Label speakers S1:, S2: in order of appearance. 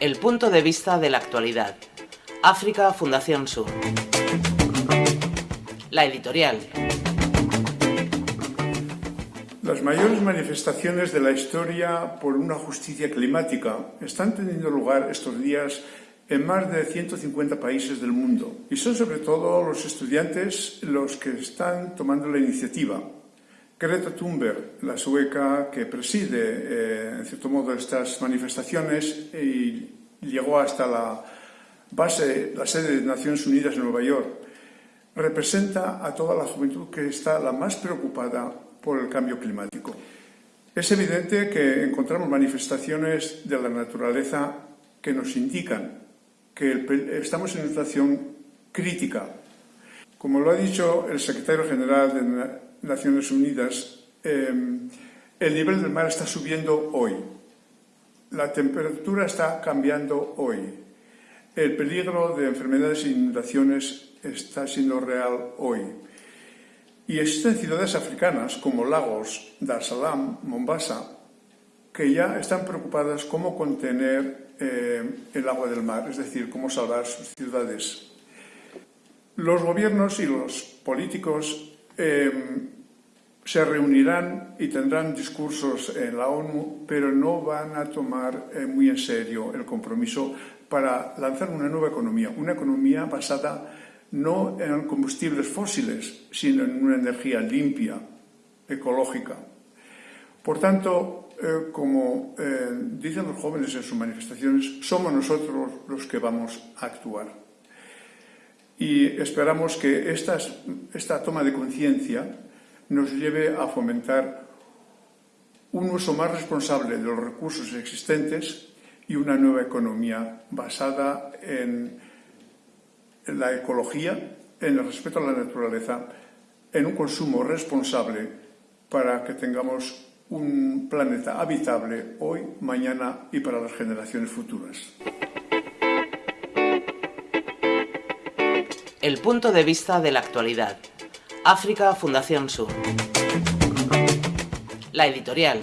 S1: El punto de vista de la actualidad. África Fundación Sur. La editorial.
S2: Las mayores manifestaciones de la historia por una justicia climática están teniendo lugar estos días en más de 150 países del mundo y son sobre todo los estudiantes los que están tomando la iniciativa. Greta Thunberg, la sueca que preside, eh, en cierto modo, estas manifestaciones y llegó hasta la base, la sede de Naciones Unidas en Nueva York, representa a toda la juventud que está la más preocupada por el cambio climático. Es evidente que encontramos manifestaciones de la naturaleza que nos indican que estamos en una situación crítica. Como lo ha dicho el secretario general de Naciones Unidas, em, el nivel del mar está subiendo hoy, la temperatura está cambiando hoy, el peligro de enfermedades e inundaciones está siendo real hoy. Y existen ciudades africanas como Lagos, Dar es Salaam, Mombasa, que ya están preocupadas cómo contener eh, el agua del mar, es decir, cómo salvar sus ciudades. Los gobiernos y los políticos em, se reunirán y tendrán discursos en la ONU, pero no van a tomar eh, muy en serio el compromiso para lanzar una nueva economía, una economía basada no en combustibles fósiles, sino en una energía limpia, ecológica. Por tanto, eh, como eh, dicen los jóvenes en sus manifestaciones, somos nosotros los que vamos a actuar. Y esperamos que esta toma de conciencia nos lleve a fomentar un uso más responsable de los recursos existentes y una nueva economía basada en la ecología, en el respeto a la naturaleza, en un consumo responsable para que tengamos un planeta habitable hoy, mañana y para las generaciones futuras.
S1: El punto de vista de la actualidad. África Fundación Sur. La editorial.